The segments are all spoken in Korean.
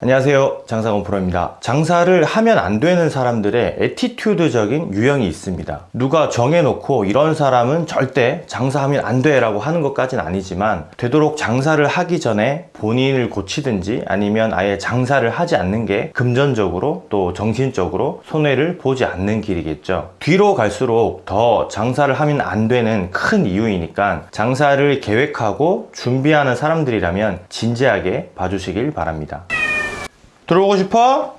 안녕하세요. 장사건 프로입니다. 장사를 하면 안 되는 사람들의 에티튜드적인 유형이 있습니다. 누가 정해놓고 이런 사람은 절대 장사하면 안 돼 라고 하는 것까지는 아니지만 되도록 장사를 하기 전에 본인을 고치든지 아니면 아예 장사를 하지 않는 게 금전적으로 또 정신적으로 손해를 보지 않는 길이겠죠. 뒤로 갈수록 더 장사를 하면 안 되는 큰 이유이니까 장사를 계획하고 준비하는 사람들이라면 진지하게 봐주시길 바랍니다 들어오고 싶어?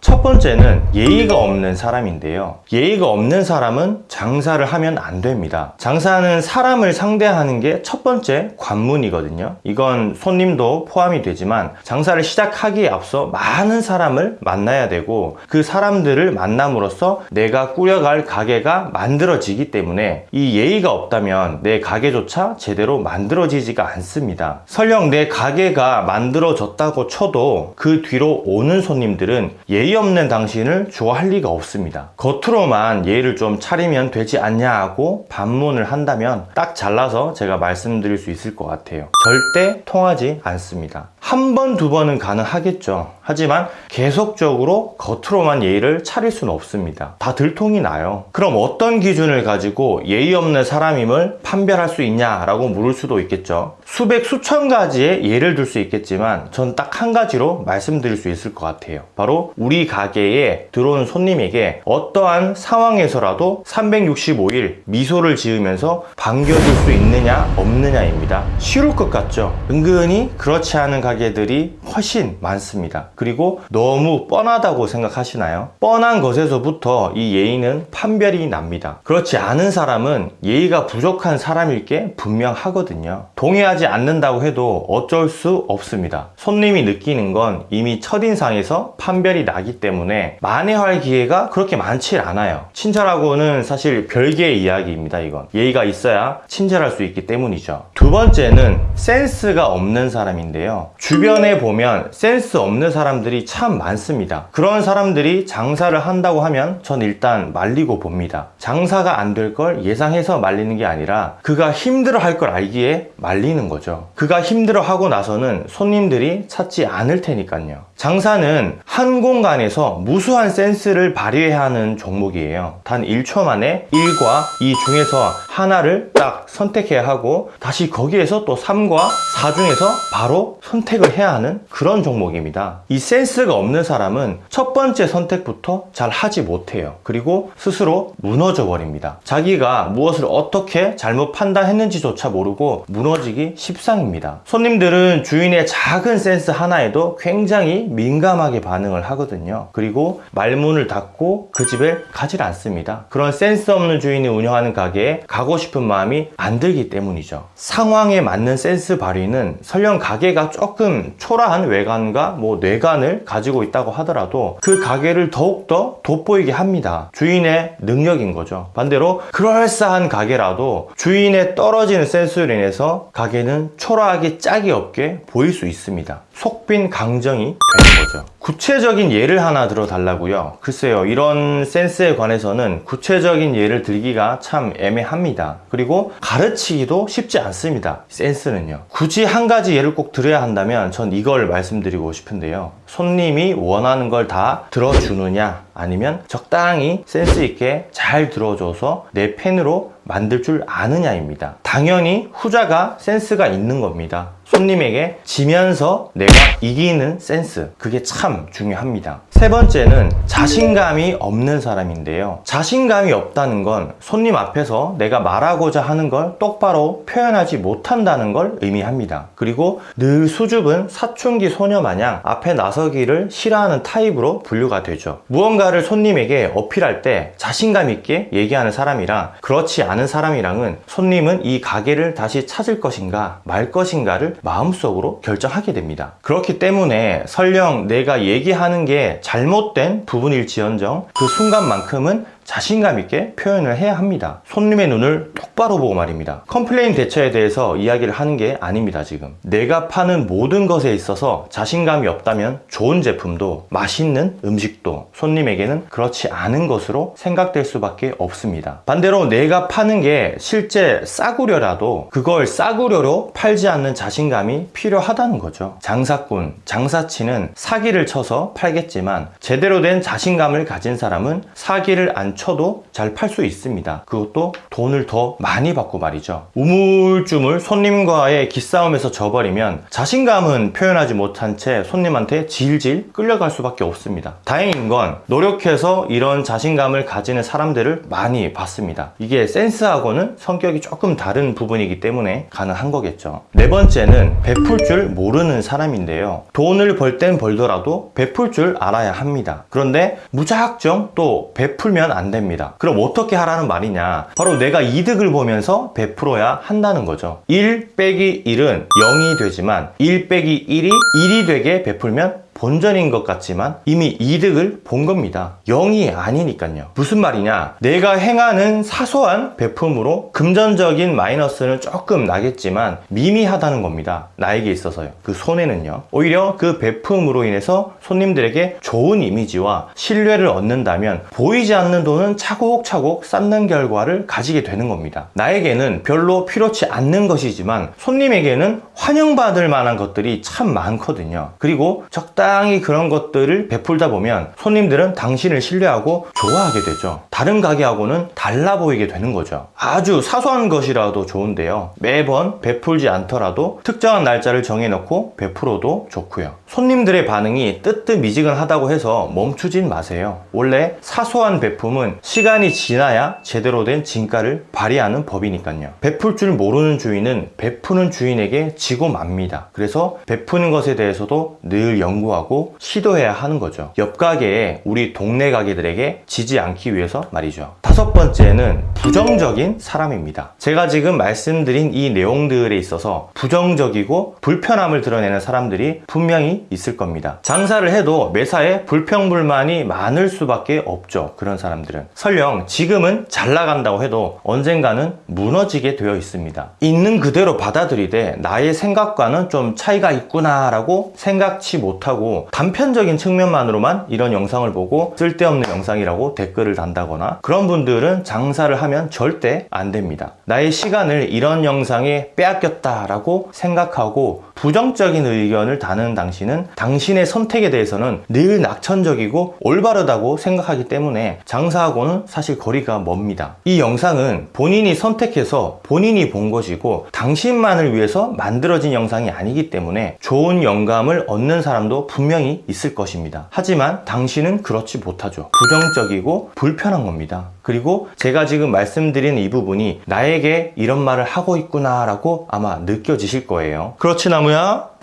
첫 번째는 예의가 없는 사람인데요. 예의가 없는 사람은 장사를 하면 안 됩니다. 장사는 사람을 상대하는 게 첫 번째 관문이거든요. 이건 손님도 포함이 되지만 장사를 시작하기에 앞서 많은 사람을 만나야 되고 그 사람들을 만남으로써 내가 꾸려갈 가게가 만들어지기 때문에 이 예의가 없다면 내 가게조차 제대로 만들어지지가 않습니다. 설령 내 가게가 만들어졌다고 쳐도 그 뒤로 오는 손님들은 예의 없는 당신을 좋아할 리가 없습니다. 겉으로만 예의를 좀 차리면 되지 않냐 하고 반문을 한다면 딱 잘라서 제가 말씀드릴 수 있을 것 같아요. 절대 통하지 않습니다. 한 번, 두 번은 가능하겠죠. 하지만 계속적으로 겉으로만 예의를 차릴 수는 없습니다. 다 들통이 나요. 그럼 어떤 기준을 가지고 예의 없는 사람임을 판별할 수 있냐라고 물을 수도 있겠죠. 수백, 수천 가지의 예를 들 수 있겠지만 전 딱 한 가지로 말씀드릴 수 있을 것 같아요. 바로 우리 가게에 들어온 손님에게 어떠한 상황에서라도 365일 미소를 지으면서 반겨줄 수 있느냐 없느냐입니다. 쉬울 것 같죠? 은근히 그렇지 않은 가게들이 훨씬 많습니다. 그리고 너무 뻔하다고 생각하시나요? 뻔한 것에서부터 이 예의는 판별이 납니다. 그렇지 않은 사람은 예의가 부족한 사람일 게 분명하거든요. 동의하지 않는다고 해도 어쩔 수 없습니다. 손님이 느끼는 건 이미 첫인상에서 판별이 나기 때문에 만회할 기회가 그렇게 많지 않아요. 친절하고는 사실 별개의 이야기입니다, 이건. 예의가 있어야 친절할 수 있기 때문이죠. 두 번째는 센스가 없는 사람인데요. 주변에 보면 센스 없는 사람들이 참 많습니다. 그런 사람들이 장사를 한다고 하면 전 일단 말리고 봅니다. 장사가 안 될 걸 예상해서 말리는 게 아니라 그가 힘들어 할 걸 알기에 말리는 거죠. 그가 힘들어 하고 나서는 손님들이 찾지 않을 테니까요. 장사는 한 공간에서 무수한 센스를 발휘해야 하는 종목이에요. 단 1초 만에 1과 2 중에서 하나를 딱 선택해야 하고 다시 거기에서 또 3과 4 중에서 바로 선택을 해야 하는 그런 종목입니다. 이 센스가 없는 사람은 첫 번째 선택부터 잘 하지 못해요. 그리고 스스로 무너져 버립니다. 자기가 무엇을 어떻게 잘못 판단했는지조차 모르고 무너지기 십상입니다. 손님들은 주인의 작은 센스 하나에도 굉장히 민감하게 반응을 하거든요. 그리고 말문을 닫고 그 집에 가질 않습니다. 그런 센스 없는 주인이 운영하는 가게에 가고 싶은 마음이 안 들기 때문이죠. 상황에 맞는 센스 발휘는 설령 가게가 조금 초라한 외관과 뭐 뇌관을 가지고 있다고 하더라도 그 가게를 더욱더 돋보이게 합니다. 주인의 능력인 거죠. 반대로 그럴싸한 가게라도 주인의 떨어지는 센스로 인해서 가게는 초라하게 짝이 없게 보일 수 있습니다. 속빈 강정이 거죠. 구체적인 예를 하나 들어 달라고요. 글쎄요, 이런 센스에 관해서는 구체적인 예를 들기가 참 애매합니다. 그리고 가르치기도 쉽지 않습니다. 센스는요. 굳이 한 가지 예를 꼭 들어야 한다면 전 이걸 말씀드리고 싶은데요. 손님이 원하는 걸 다 들어주느냐, 아니면 적당히 센스 있게 잘 들어줘서 내 팬으로 만들 줄 아느냐입니다. 당연히 후자가 센스가 있는 겁니다. 손님에게 지면서 내가 이기는 센스 그게 참 중요합니다. 세 번째는 자신감이 없는 사람인데요. 자신감이 없다는 건 손님 앞에서 내가 말하고자 하는 걸 똑바로 표현하지 못한다는 걸 의미합니다. 그리고 늘 수줍은 사춘기 소녀 마냥 앞에 나서기를 싫어하는 타입으로 분류가 되죠. 무언가를 손님에게 어필할 때 자신감 있게 얘기하는 사람이랑 그렇지 않은 사람이랑은 손님은 이 가게를 다시 찾을 것인가 말 것인가를 마음속으로 결정하게 됩니다. 그렇기 때문에 설령 내가 얘기하는 게 잘못된 부분일지언정 그 순간만큼은 자신감 있게 표현을 해야 합니다. 손님의 눈을 똑바로 보고 말입니다. 컴플레인 대처에 대해서 이야기를 하는 게 아닙니다, 지금. 내가 파는 모든 것에 있어서 자신감이 없다면 좋은 제품도 맛있는 음식도 손님에게는 그렇지 않은 것으로 생각될 수밖에 없습니다. 반대로 내가 파는 게 실제 싸구려라도 그걸 싸구려로 팔지 않는 자신감이 필요하다는 거죠. 장사꾼, 장사치는 사기를 쳐서 팔겠지만 제대로 된 자신감을 가진 사람은 사기를 안 쳐도 잘 팔 수 있습니다. 그것도 돈을 더 많이 받고 말이죠. 우물쭈물 손님과의 기싸움에서 져버리면 자신감은 표현하지 못한 채 손님한테 질질 끌려갈 수밖에 없습니다. 다행인 건 노력해서 이런 자신감을 가지는 사람들을 많이 봤습니다. 이게 센스하고는 성격이 조금 다른 부분이기 때문에 가능한 거겠죠. 네 번째는 베풀 줄 모르는 사람인데요. 돈을 벌 땐 벌더라도 베풀 줄 알아야 합니다. 그런데 무작정 또 베풀면 안 됩니다. 그럼 어떻게 하라는 말이냐? 바로 내가 이득을 보면서 베풀어야 한다는 거죠. 1 빼기 1은 0이 되지만 1 빼기 1이 1이 되게 베풀면 본전인 것 같지만 이미 이득을 본 겁니다. 0이 아니니까요. 무슨 말이냐? 내가 행하는 사소한 베품으로 금전적인 마이너스는 조금 나겠지만 미미하다는 겁니다. 나에게 있어서요. 그 손해는요. 오히려 그 베품으로 인해서 손님들에게 좋은 이미지와 신뢰를 얻는다면 보이지 않는 돈은 차곡차곡 쌓는 결과를 가지게 되는 겁니다. 나에게는 별로 필요치 않는 것이지만 손님에게는 환영받을 만한 것들이 참 많거든요. 그리고 적당 적당히 그런 것들을 베풀다 보면 손님들은 당신을 신뢰하고 좋아하게 되죠. 다른 가게하고는 달라 보이게 되는 거죠. 아주 사소한 것이라도 좋은데요. 매번 베풀지 않더라도 특정한 날짜를 정해놓고 베풀어도 좋고요. 손님들의 반응이 뜨뜻미지근하다고 해서 멈추진 마세요. 원래 사소한 베품은 시간이 지나야 제대로 된 진가를 발휘하는 법이니까요. 베풀 줄 모르는 주인은 베푸는 주인에게 지고 맙니다. 그래서 베푸는 것에 대해서도 늘 연구하고 하고 시도해야 하는 거죠. 옆 가게에 우리 동네 가게들에게 지지 않기 위해서 말이죠. 다섯 번째는 부정적인 사람입니다. 제가 지금 말씀드린 이 내용들에 있어서 부정적이고 불편함을 드러내는 사람들이 분명히 있을 겁니다. 장사를 해도 매사에 불평불만이 많을 수밖에 없죠. 그런 사람들은. 설령 지금은 잘 나간다고 해도 언젠가는 무너지게 되어 있습니다. 있는 그대로 받아들이되 나의 생각과는 좀 차이가 있구나 라고 생각치 못하고 단편적인 측면만으로만 이런 영상을 보고 쓸데없는 영상이라고 댓글을 단다거나 그런 분들은 장사를 하면 절대 안 됩니다. 나의 시간을 이런 영상에 빼앗겼다라고 생각하고 부정적인 의견을 다는 당신은 당신의 선택에 대해서는 늘 낙천적이고 올바르다고 생각하기 때문에 장사하고는 사실 거리가 멉니다. 이 영상은 본인이 선택해서 본인이 본 것이고 당신만을 위해서 만들어진 영상이 아니기 때문에 좋은 영감을 얻는 사람도 분명히 있을 것입니다. 하지만 당신은 그렇지 못하죠. 부정적이고 불편한 겁니다. 그리고 제가 지금 말씀드린 이 부분이 나에게 이런 말을 하고 있구나 라고 아마 느껴지실 거예요. 그렇지 나무야?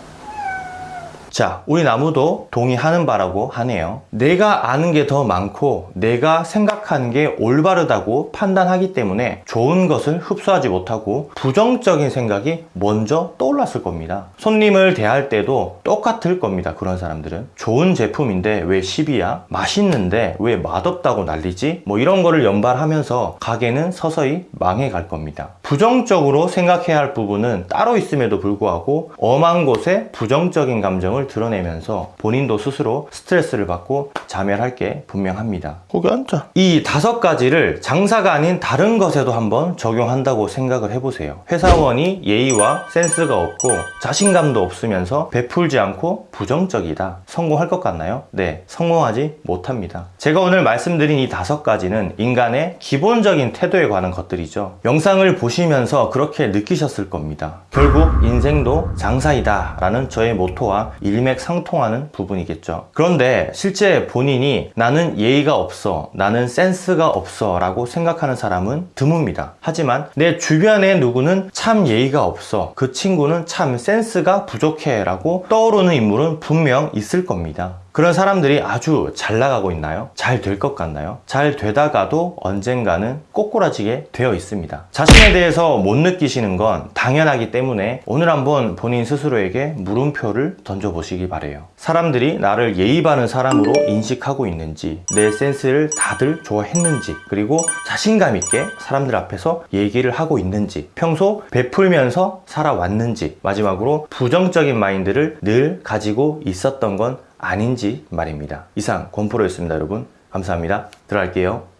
자, 우리 나무도 동의하는 바라고 하네요. 내가 아는 게 더 많고 내가 생각하는 게 올바르다고 판단하기 때문에 좋은 것을 흡수하지 못하고 부정적인 생각이 먼저 떠올랐을 겁니다. 손님을 대할 때도 똑같을 겁니다. 그런 사람들은. 좋은 제품인데 왜 10이야? 맛있는데 왜 맛없다고 난리지? 뭐 이런 거를 연발하면서 가게는 서서히 망해갈 겁니다. 부정적으로 생각해야 할 부분은 따로 있음에도 불구하고 엄한 곳에 부정적인 감정을 드러내면서 본인도 스스로 스트레스를 받고 자멸할 게 분명합니다. 거기 앉아. 이 다섯 가지를 장사가 아닌 다른 것에도 한번 적용한다고 생각을 해보세요. 회사원이 예의와 센스가 없고 자신감도 없으면서 베풀지 않고 부정적이다. 성공할 것 같나요? 네, 성공하지 못합니다. 제가 오늘 말씀드린 이 다섯 가지는 인간의 기본적인 태도에 관한 것들이죠. 영상을 보시면서 그렇게 느끼셨을 겁니다. 결국 인생도 장사이다 라는 저의 모토와 일 일맥상통하는 부분이겠죠. 그런데 실제 본인이 나는 예의가 없어, 나는 센스가 없어 라고 생각하는 사람은 드뭅니다. 하지만 내 주변에 누구는 참 예의가 없어, 그 친구는 참 센스가 부족해 라고 떠오르는 인물은 분명 있을 겁니다. 그런 사람들이 아주 잘 나가고 있나요? 잘 될 것 같나요? 잘 되다가도 언젠가는 꼬꾸라지게 되어 있습니다. 자신에 대해서 못 느끼시는 건 당연하기 때문에 오늘 한번 본인 스스로에게 물음표를 던져보시기 바래요. 사람들이 나를 예의 바른 사람으로 인식하고 있는지, 내 센스를 다들 좋아했는지, 그리고 자신감 있게 사람들 앞에서 얘기를 하고 있는지, 평소 베풀면서 살아왔는지, 마지막으로 부정적인 마인드를 늘 가지고 있었던 건 아닌지 말입니다. 이상 권프로였습니다, 여러분. 감사합니다. 들어갈게요.